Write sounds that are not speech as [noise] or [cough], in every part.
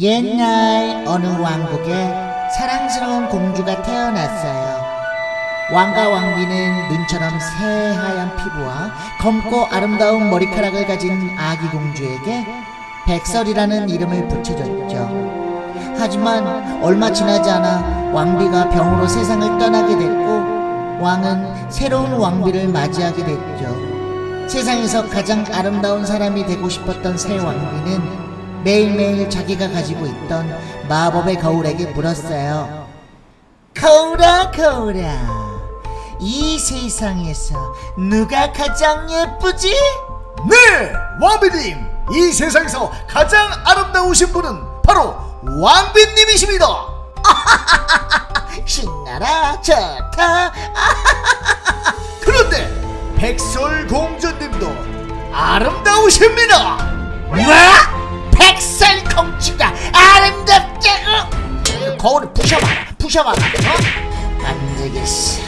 옛날 어느 왕국에 사랑스러운 공주가 태어났어요. 왕과 왕비는 눈처럼 새하얀 피부와 검고 아름다운 머리카락을 가진 아기 공주에게 백설이라는 이름을 붙여줬죠. 하지만 얼마 지나지 않아 왕비가 병으로 세상을 떠나게 됐고 왕은 새로운 왕비를 맞이하게 됐죠. 세상에서 가장 아름다운 사람이 되고 싶었던 새 왕비는 매일매일 자기가 가지고 있던 마법의 거울에게 물었어요. 거울아 거울아 이 세상에서 누가 가장 예쁘지? 네, 왕비님. 이 세상에서 가장 아름다우신 분은 바로 왕비님이십니다. [laughs] 신나라 좋다 [laughs] 그런데 백설공주님도 아름다우십니다. 뭐? 백설 공주가 아름답다고 거울을 부셔봐라 부셔봐라 어? 안 되겠어.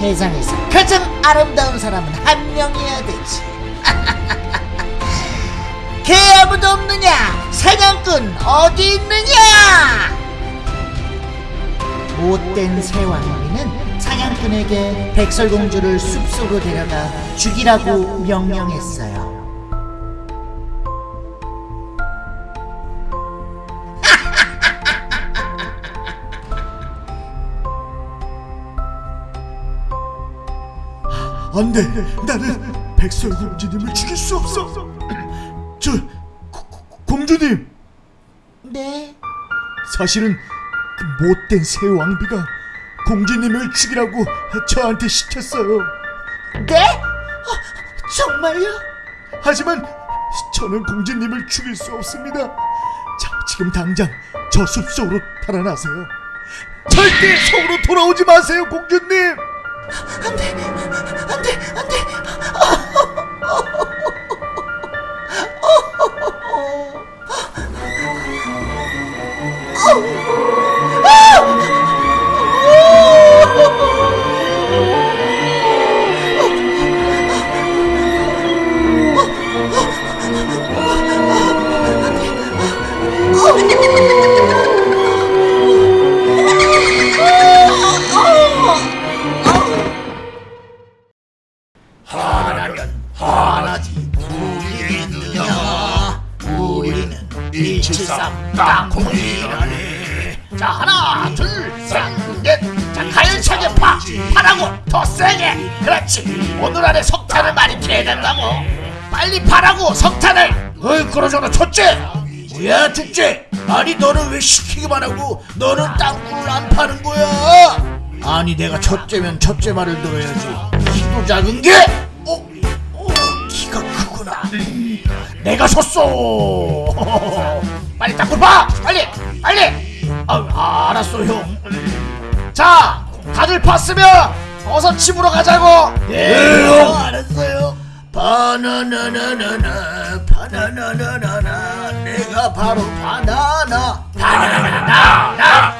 세상에서 가장 아름다운 사람은 한 명이어야 되지. [laughs] 개 아무도 없느냐? 사냥꾼 어디 있느냐? 못된 새왕비는 사냥꾼에게 백설공주를 숲속으로 데려가 죽이라고 명령했어요 안 돼. 나는 백설 공주님을 죽일 수 없어. 저 고- 고- 공주님, 네 사실은 그 못된 새 왕비가 공주님을 죽이라고 저한테 시켰어요. 네? 어, 정말요? 하지만 저는 공주님을 죽일 수 없습니다. 자, 지금 당장 저 숲속으로 달아나세요. 절대 성으로 돌아오지 마세요, 공주님. 안돼. 안돼. 안돼. 하 173 땅콩이라네. 자 하나 둘셋넷자 가열차게 파! 파라고 더 세게. 그렇지. 오늘 안에 석탄을 많이 피해야 된다고 뭐. 빨리 파라고 석탄을. 어이 그러잖아. 첫째. 뭐야 둘째? 아니 너는 왜 시키기만 하고 너는 땅굴을 안 파는 거야? 아니 내가 첫째면 첫째 말을 들어야지. 키도 작은 게? 내가 섰어. 빨리 땅굴 파 빨리 빨리. 아, 알았어 형자 다들 팠으면 어서 집으로 가자고. 네 형. 알았어요. 바나나나나나 바나나나나나 내가 바로 바나나. 바나나나 하나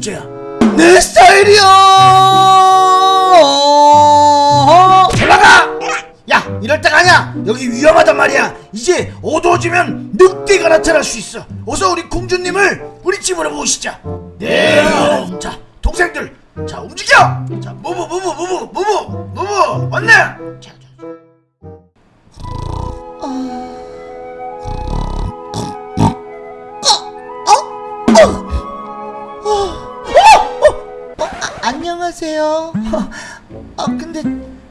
왜 둘째야. 내 스타일이야! 올라가 야 이럴 때가 아니야. 여기 위험하단 말이야. 이제 어두워지면 늑대가 나타날 수 있어. 어서 우리 공주님을 우리 집으로 모시자. 네자 동생들. 자 움직여! 자 무브 무브 무브 무브 무브! 왔네! 자, 안녕하세요 아 근데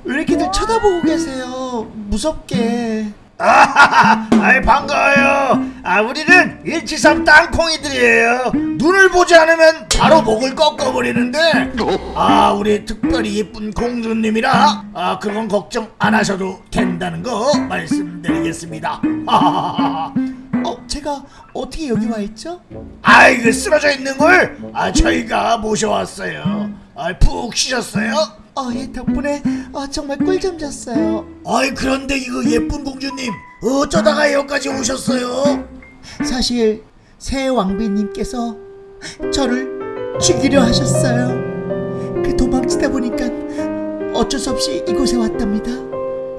왜 이렇게들 쳐다보고 계세요 무섭게 아이 반가워요. 아 우리는 173 땅콩이들이에요. 눈을 보지 않으면 바로 목을 꺾어버리는데 아 우리 특별히 예쁜 공주님이라 아 그건 걱정 안 하셔도 된다는 거 말씀드리겠습니다. 하하하하. 어, 제 제가 어떻게 여기 와 있죠? 아이 그 쓰러져 있는 걸 아, 저희가 모셔왔어요 아, 푹 쉬셨어요? 어, 예, 덕분에 어, 정말 꿀잠 잤어요. 아이 그런데 이거 예쁜 공주님 어쩌다가 여기까지 오셨어요? 사실 새 왕비님께서 저를 죽이려 하셨어요. 그 도망치다 보니까 어쩔 수 없이 이곳에 왔답니다.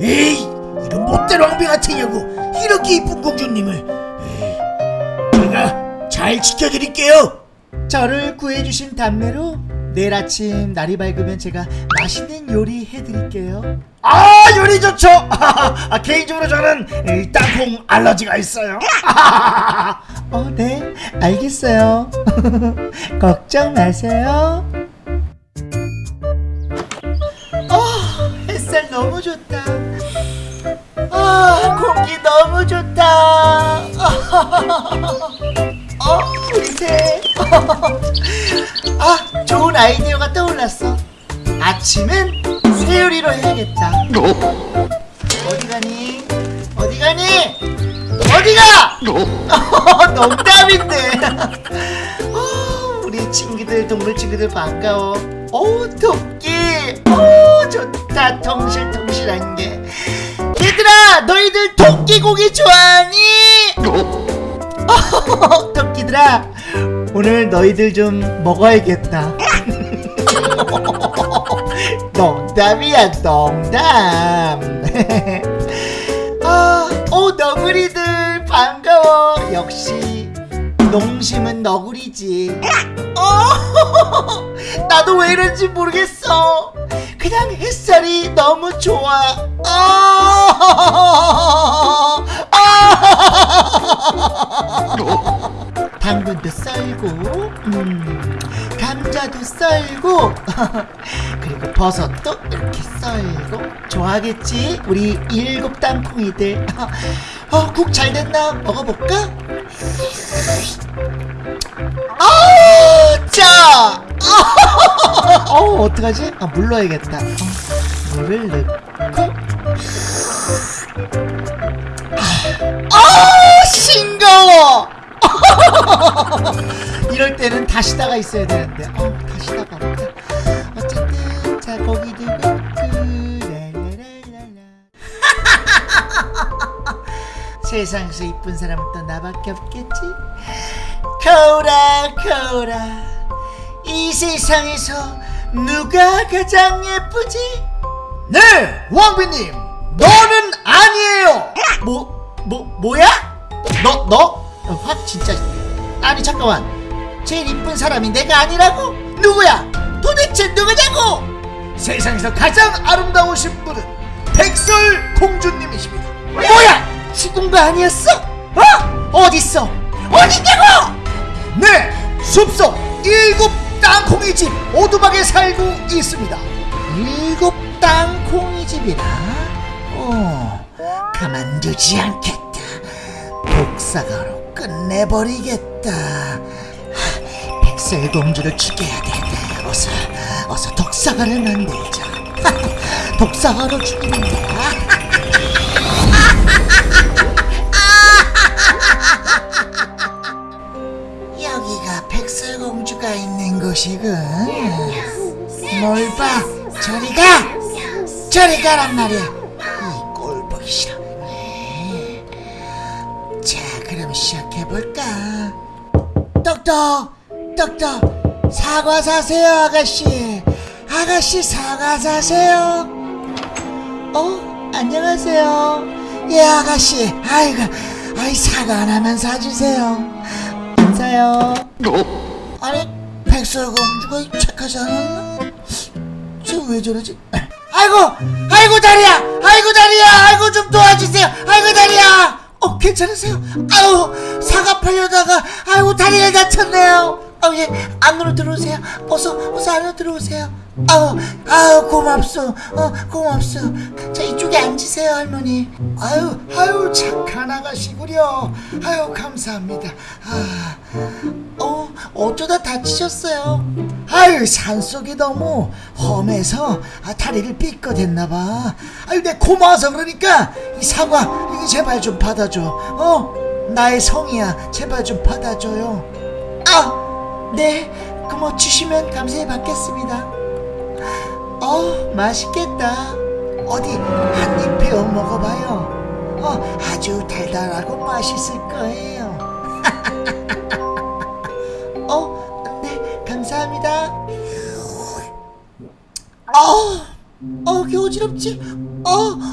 에이 이런 못된 왕비 같은 여고 이렇게 이쁜 공주님을 에이, 제가 잘 지켜드릴게요 저를 구해주신 답례로 내일 아침 날이 밝으면 제가 맛있는 요리 해드릴게요. 아 요리 좋죠 [laughs] 아, 개인적으로 저는 이 땅콩 알러지가 있어요 [laughs] 어, 네, 알겠어요. [laughs] 걱정 마세요. 아, 햇살 너무 좋다. 아, 공기 너무 좋다. 어, 우리 새. 아, 아이디어가 떠올랐어. 아침은 새요리로 해야겠다. 어디 가니? 어디 가니? 어디가? [laughs] 농담인데. [laughs] 어, 우리 친구들 동물 친구들 반가워. 오 토끼. 오 좋다 통실통실한 게. 얘들아 너희들 토끼 고기 좋아하니? 어, [laughs] 토끼들아 오늘 너희들 좀 먹어야겠다. 농담이야 농담. [laughs] 아, 오 너구리들 반가워. 역시 농심은 너구리지. 어, [laughs] 나도 왜 이런지 모르겠어. 그냥 햇살이 너무 좋아. 아, 아. [laughs] 당근도 썰고, 음, 감자도 썰고, [laughs] 그리고 버섯도 이렇게 썰고, 좋아하겠지? 우리 일곱 땅콩이들. [laughs] 어, 국 잘 됐나? 먹어볼까? 아, 짜! [laughs] 어, 어떡하지? 아, 물 넣어야겠다. 어, 물을 넣고. 아, 싱거워! [laughs] 이럴 때는 다시다가 있어야 되는데. 어, 다시다가 없다. 어쨌든, 자, 넣고, 랄랄랄랄라. [laughs] 세상에서 이쁜 사람은 또 나밖에 없겠지? 거울아, 거울아. 이 세상에서 누가 가장 예쁘지? 네 왕비님 너는 아니에요 뭐, 뭐, 뭐야? 너, 너? 어, 확 진짜. 아니, 잠깐만. 제일 이쁜 사람이 내가 아니라고? 누구야? 도대체 누구냐고? 세상에서 가장 아름다우신 분은 백설 공주님이십니다 뭐야? 죽은 거 아니었어? 어? 어딨어? 어딨냐고? 네 숲속 일곱 땅콩이 집 오두막에 살고 있습니다 일곱 땅콩이 집이라? 어, 가만두지 않겠다. 독사가로 끝내버리겠다. 하, 백설 공주를 죽여야 돼. 어서, 어서 독사가를 만들자. 독사가로 죽이는 거야. 여기가 백설 공주가 있는 곳이군. 뭘 봐? 저리 가! 저리 가란 말이야. 이 꼴 보기 싫어. 네. 자, 그럼 시작 해 볼까? 똑똑, 똑똑, 사과 사세요, 아가씨. 아가씨 사과 사세요. 어, 안녕하세요. 예, 아가씨. 아이고, 아이 사과 하나만 사주세요. 안 사요. 아니, 백설공주가 착하지 않았나? 쟤왜 저러지? 아이고, 아이고 다리야, 아이고 다리야, 아이고 좀 도와주세요, 아이고 다리야. 어, 괜찮으세요? 아유, 사과 팔려다가, 아이고 다리가 다쳤네요. 아, 예, 안으로 들어오세요. 어서, 어서 안으로 들어오세요. 아우, 아우 고맙소, 어, 고맙소. 자 이쪽에 앉으세요, 할머니. 아유, 아유 착한 아가씨구려. 아유 감사합니다. 아, 어, 어쩌다 다치셨어요? 아유 산속이 너무 험해서 아, 다리를 삐끗했나봐. 아유 내 고마워서 그러니까 이 사과 제발 좀 받아줘. 어, 나의 성이야. 제발 좀 받아줘요. 아, 네. 그뭐 주시면 감사히 받겠습니다. 어, 맛있겠다. 어디 한 입 베어 먹어봐요. 어, 아주 달달하고 맛있을 거예요. [laughs] 어, 네, 감사합니다. 어, 어, 개 어지럽지? 어,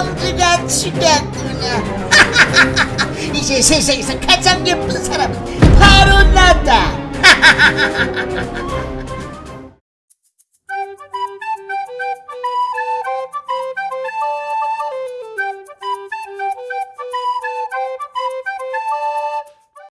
백설공주가 죽였구나. [laughs] 이제 세상에서 가장 예쁜 사람은 바로 나다. [laughs]